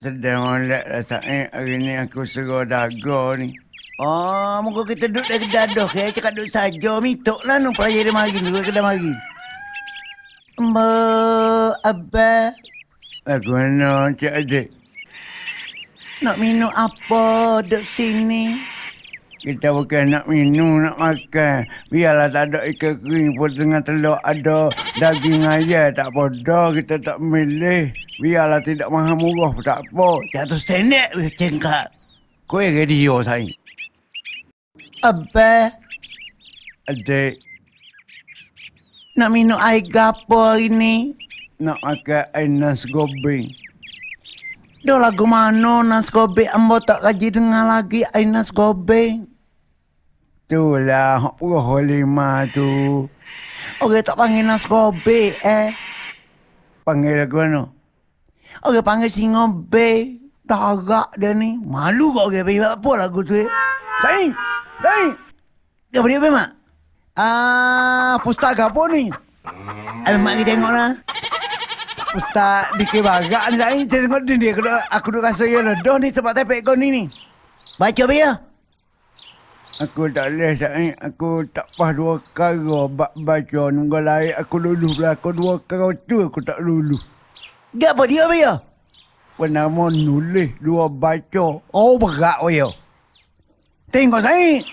Sedang molek rasanya hari ni aku suruh dago ni. Oh, muka kita duduk dari dadah ke? Cakap duduk saja. Mitok lah nu pelajari dia mari. Duduk kedai mari. Mbak, Abah. Aku mana cik adik. Nak minum apa duduk sini? Kita bukan nak minum, nak makan. Biarlah tak ada ikan kering pun tengah telur ada daging ayam. Tak bodoh kita tak milih. Biarlah tidak mahal murah pun tak apa. Jatuh senek weh cengkak. Kau yang radio saya. Abah, Adik, nak minum air gapo hari ni? nak makan air nasi gobeng. Dah lagu mana nas gobek ambo tak kaji dengar lagi air nas Itulah puluh lima tu. Orang tak panggil nas gobek eh. Panggil lagu mana? Orang panggil singobe. Darak dia ni. Malu kau orang pergi apa lagu tu eh. Sain! Sain! Dia apa mak? Ah, pustaka apa ni? Abang mak kita tengok lah. Ustaz Diki Bagak ni Sain. Saya tengok dia. Aku duk, aku duk rasa ya ledah ni sebab tepek kau ni ni. Baca apa ya? Aku tak boleh Sain. Aku tak pas dua kara bak baca nunggu lain. Aku luluh belakang dua kara tu aku tak luluh. Gak apa dia apa ya? Penama nulis dua baca. Oh berat oh ya. Tengok Sain.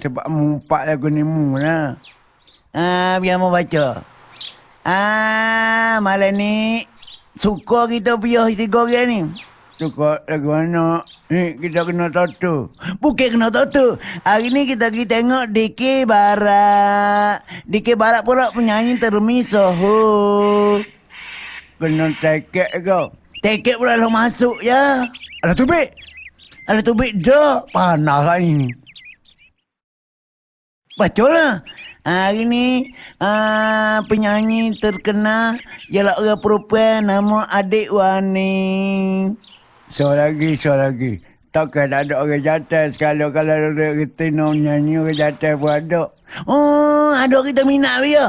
Sebab mumpak lagu ni mu lah. Ah, biar mau baca. Ah, malam ni suka kita piah tiga orang ni. Suka lagu mana? Ni kita kena tato. Bukan kena tahu tu. Hari ni kita pergi tengok DK Barat. DK Barat pula penyanyi termisoh. Kena tekek kau. Tiket pula lo masuk ya. Alah tubik. Ada tubik dah. Panas lah ni. Baca lah. Hari ni uh, penyanyi terkenal ialah orang perempuan nama Adik Wani. So lagi, so lagi. Takkan tak ada orang jatuh sekali kalau ada kita nak nyanyi orang jatuh pun ada. Oh, ada orang kita minat dia.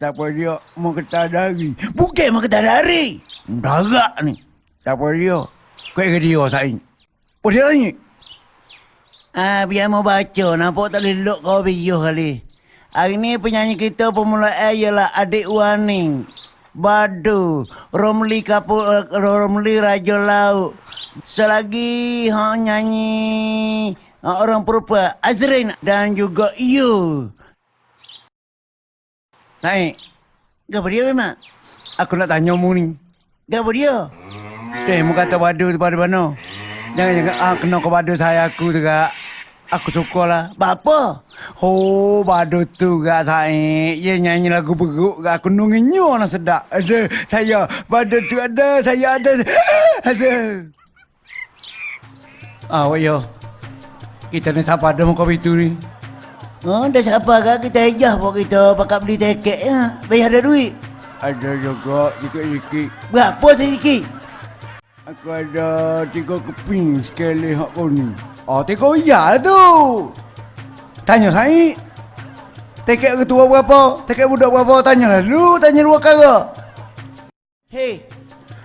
Siapa dia mau kita dari. Bukan mak kita dari. Darak ni. Siapa dia? Kau ingat dia Sain? Apa dia tanya? Ah, biar mau baca. Nampak tak boleh look kau biuh kali. Hari ni penyanyi kita permulaan ialah Adik Wani. Badu, Romli Kapu, Romli Raja Laut. Selagi ha nyanyi ha, orang perempuan Azrin dan juga you. Sain, Gapa dia memang? aku nak tanya mu ni. Gapa dia? Eh, mu kata badu tu pada mana? Jangan-jangan ah, kena ke badu saya aku juga. Aku suka lah. Bapa? Oh, badu tu gak saya. Dia nyanyi lagu beruk gak aku nunginyo nak sedap. Ada saya. Badu tu ada. Saya ada. Ada. Ah, oh, yo. Kita ni siapa ada muka itu ni? Oh, dah siapa kak kita ejah pun kita pakai beli tiket ya. Bayar ada duit. Ada juga sikit-sikit. Berapa sedikit? Aku ada tiga keping sekali hak kau ni. Oh, tiga iya tu. Tanya saya. Tiket ketua berapa? Tiket budak berapa? Tanya lah lu. Tanya dua kara. Hei,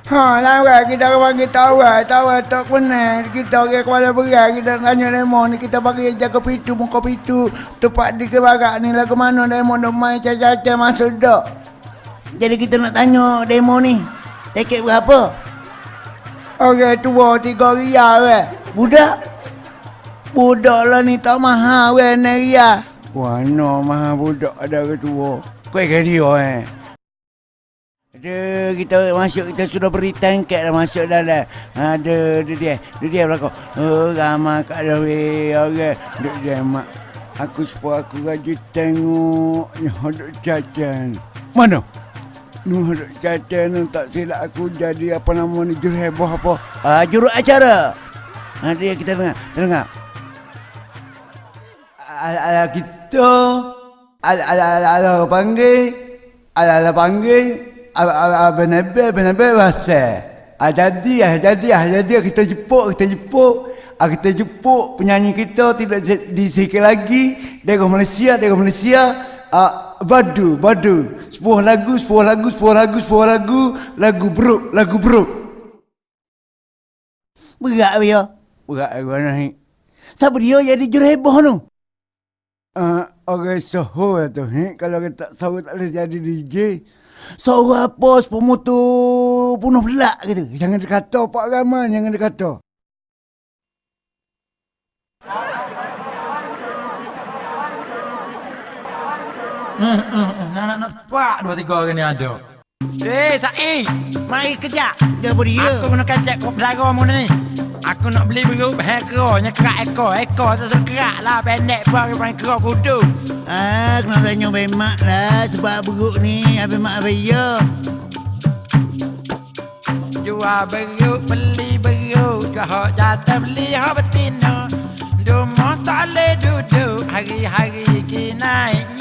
Ha, lawa kita bagi tahu. Tahu lah tak benar. Kita orang kepala berat. Kita tanya demo ni. Kita bagi jaga pintu, muka pintu. Tempat di kebarak ni lah ke mana demo nak main caca-caca masuk dak. jadi kita nak tanya demo ni. Tiket berapa? Orang tua tiga ria weh. Budak? Budak lah ni tak mahal weh Neria. Wano maha budak ada orang tua. Kau ikan dia eh. Ada kita masuk kita sudah beri tangkat dah masuk dalam. Ada dia dia. Dia dia belakang. Oh ramai kat dah weh. Okey. Duk dia mak. Aku sepuluh aku gaji tengok ni hodok cacan. Mana? Ni hodok cacan ni tak silap aku jadi apa nama ni juru heboh apa. Ah juruk acara. Ha dia kita dengar. Kita dengar. Ala, ala kita. Ala, ala, ala, ala panggil. Ala, ala panggil. Benabe, benabe bahasa. Ah, jadi, ah, jadi, ah, jadi kita jepuk, kita jepuk. Ah, kita jepuk penyanyi kita tidak di- disikir lagi. Dari Malaysia, dari Malaysia. Ah, badu, badu. Sebuah lagu, sebuah lagu, sebuah lagu, sebuah lagu. Lagu bro, lagu bro. Berat dia. Berat gua ni. Siapa dia jadi juru heboh tu? Uh, orang soho lah tu ni. Kalau kita tak soho tak boleh jadi DJ. Seorang apa pemutu bunuh belak gitu. Jangan dikata Pak Rahman, jangan dikata. Hmm, hmm, hmm. Nak nak sepak dua tiga orang ni ada. Eh, Sa'i, mari kejap. Dia? Aku kena kacak kau belara mu ni. Aku nak beli beruk bahan keranya kerak ekor. Ekor tu kerak lah pendek pun aku panggil kerak kudu. Ah, kena tanya Abang Mak lah sebab beruk ni Abang Mak Abang ya. Jual beruk, beli beruk. Jual hak jatuh, beli hak betina. Rumah tak boleh duduk, hari-hari kinaiknya. Ni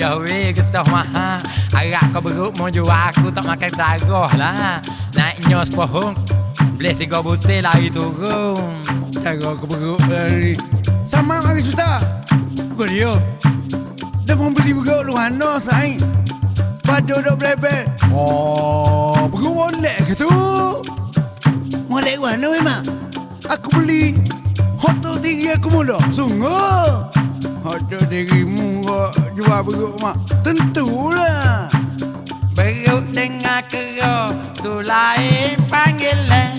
weh kita maha Harap kau beruk mau jual aku tak makan darah lah Naiknya sepohong Boleh tiga butir lari turun Cara aku beruk lari. Sama mari suta. Kau dia. Dah mau beli beruk lu mana sai? Padu dok blebe. Oh, beruk molek ke tu? Molek mana Abang Mak? Aku beli hotel tinggi aku mula. Sungguh. Hotel dirimu kau jual beruk mak. Tentulah. Beruk dengan kera Tu lain panggilan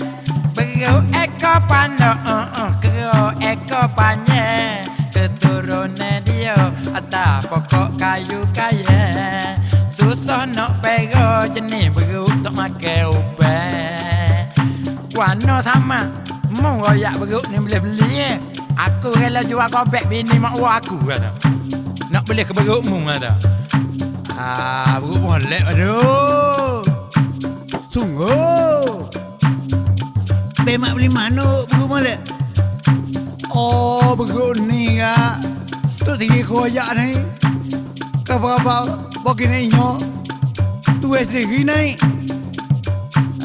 Beruk ekor pandok uh, uh, Kera ekor panjang Keturunan dia Atas pokok kayu kaya Susah nak pera Jenis beruk tak makan ubat Warna sama Mau royak beruk ni boleh beli eh. Aku rela jual kobek bini mak aku kata Nak beli ke berukmu kata Ah, beruk molek aduh. Sungguh. Abang Mak beli mana beruk molek? Oh, beruk ni kak. Tu tinggi koyak ni. Apa-apa, bagi ni nyo. Tu sendiri naik.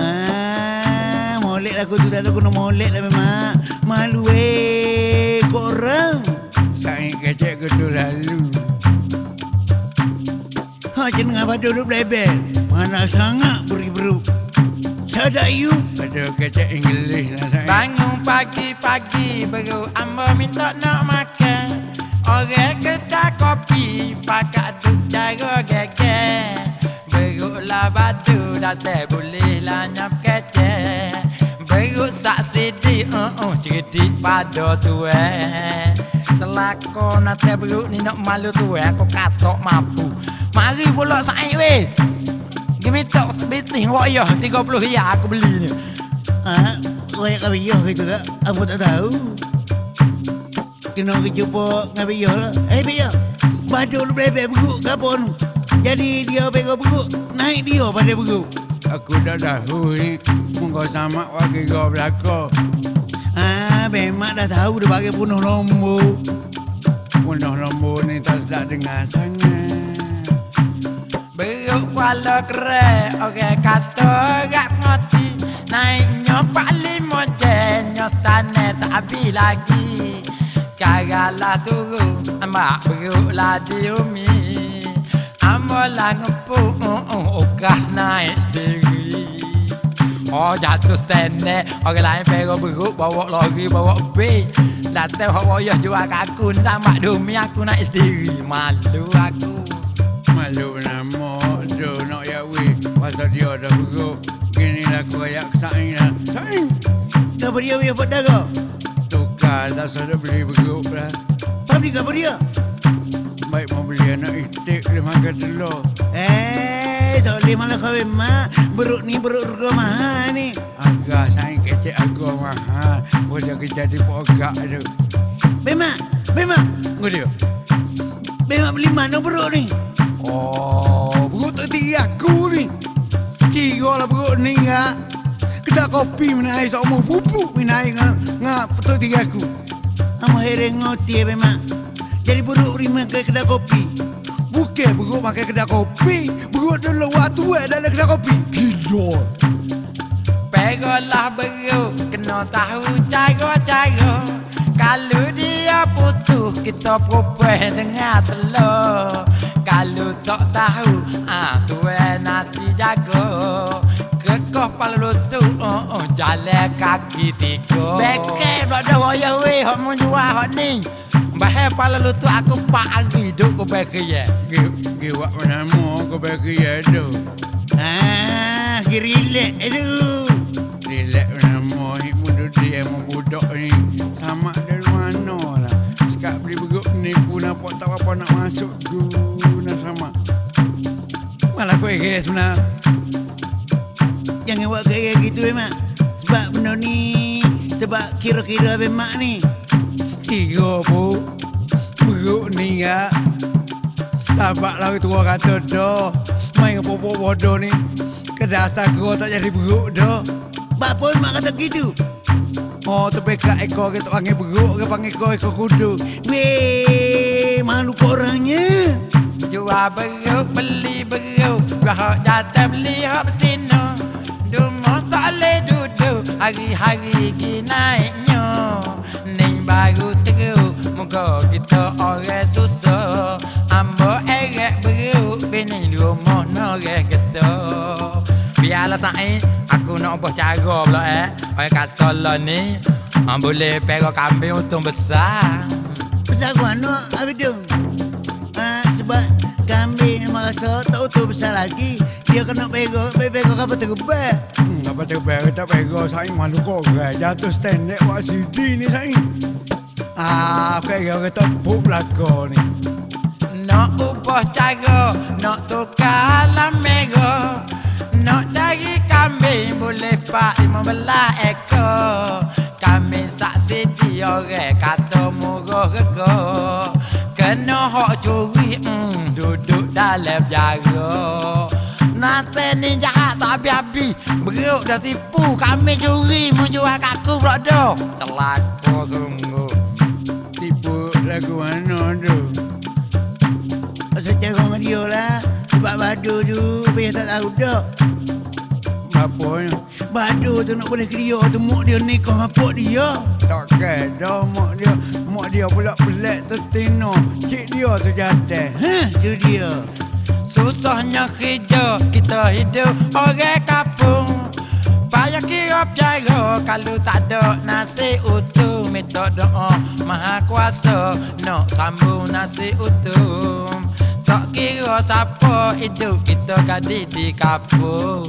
Ah, molek lah aku tu tak ada guna molek lah Mak. Malu eh korang. Saya kecek ke tu lalu. Ha, jeneng apa duduk belebel? Mana sangat beri beruk. Sadak you. Ada kecek English lah saya. Bangun pagi-pagi baru Amba minta nak makan Orang kedai kopi Pakat duk cara geger Beruklah batu Datai boleh lah nyap kecek Beruk sak sidi uh, uh, Cerdik pada tu eh Selako nanti beruk ni nak malu tu eh Aku katok mampu Mari pula saing weh Gimi tok bisnis royah 30 ya aku beli ni Ah, royak kabiyah gitu kak. Aku tak tahu. Kena kejumpa dengan biyah lah. Eh biyah, badul belebel beruk ke apa nu? Jadi dia pegang beruk, naik dia pada beruk. Aku dah tahu ni. Mungkin sama wakil kau belakang. Ah, memang dah tahu dia pakai bunuh lombo. Punah lembu ni tak sedap dengar sangat. Beruk kuala kere Orang kata gak ngoti Naiknya pak lima jenyo Stane tak habis lagi. Kagalah turun Ambak beruk lah di umi. Ambolah ngepuk uh, uh, Okah naik sendiri. Oh jatuh stene. Orang lain pero beruk Bawa lori bawa bil Datang hak wayah jual kat aku. Tambah dumi aku naik sendiri. Malu aku. Malu dia dah beruk. Gini lah aku ayak saing lah. Saing. Kau dia pada kau. Tukar tak sudah beli beruk lah. Beli kau dia? Baik mau beli anak itik dia makan telur. Eh, tak boleh malah kau mak. Beruk ni beruk harga mahal ni. Agak saing kecek aku mahal. Boleh kerja di pogak tu. Bemak, bemak. Kau dia. Bemak beli mana beruk ni? Oh, beruk tak tinggi aku ni. Kira lah beruk ni ngak. Kedai kopi menai sama pupuk menai ngak ngak betul tinggi aku. Amo hereng ngoti ya bemak. Jadi beruk terima ke kedai kopi. Bukan beruk makan kedai kopi. Beruk dulu waktu eh dalam kedai kopi. Gila. Pegolah beruk Kena tahu cara-cara Kalau dia putus kita perempuan dengar telur Kalau tak tahu ah tuan nanti jaga Kekoh pala lutut oh, oh, jalan kaki tiga Bekel tak ada wayah weh hok mau jual hok ni Bahaya pala lutut aku pak hari duk ke bekel ya Giwak mana mau kau bagi ya tu. Ah, relax aduh. Relax mana ni muda dia mau budak ni. Sama dari mana lah. Sekak beli beguk ni pun nampak tak apa nak masuk sama. Kau guys mana. Jangan buat gaya gitu emak. Sebab benda ni sebab kira-kira bemak ni. Tiga bu. Beguk ni ya. Tabak lah tua kata dah. Main popok bodoh ni. Kedasar kau tak jadi beguk dah. Bapa mak kata gitu. Oh, terbekat ekor kita panggil beruk ke panggil kau ekor kudu. Weh, malu korangnya. Jual beruk, beli beruk Rahak jatah beli hak betina. Dumah tak boleh duduk. Hari-hari pergi naiknya. Ning baru teruk Muka kita orang susah. Ambo erek beruk. Bini rumah norek kita Biarlah Sa'in Aku nak ubah cara pula eh. Orang kata lah ni Boleh perah kambing untung besar. Besar gua anak habis tu. Ah, sebab kambing merasa tak utuh besar lagi. Dia kena pegok, pegok apa terubah. Hmm, apa terbaik tak pego saing malu kau guys. Jatuh stand dek buat CD ni saing. Ah, kayak orang tepuk belakang ni. Nak ubah cara Nak tukar lamego Nak cari kambing Boleh pak lima belah ekor Kambing saksi dia orang Kata murah rega Kena hak curi dalam jaga Nanti ni jahat tak habis-habis Beruk dah tipu Kambing curi Menjual kat aku pula dah Celaka sungguh Tipu lagu mana tu? Cara dengan dia lah. Sebab badu tu, biar tak tahu dah. Apa ni? Badu tu nak boleh kerja tu, mak dia nikah apa dia. Tak kena mak dia. Mak dia pula pelik tertino. Cik dia tu jatuh. Hah, tu dia. Susahnya kerja kita hidup orang kampung Payah kira berjaya kalau tak ada nasi utuh Minta doa maha kuasa nak sambung nasi utuh Tak kira siapa hidup kita gadik di kampung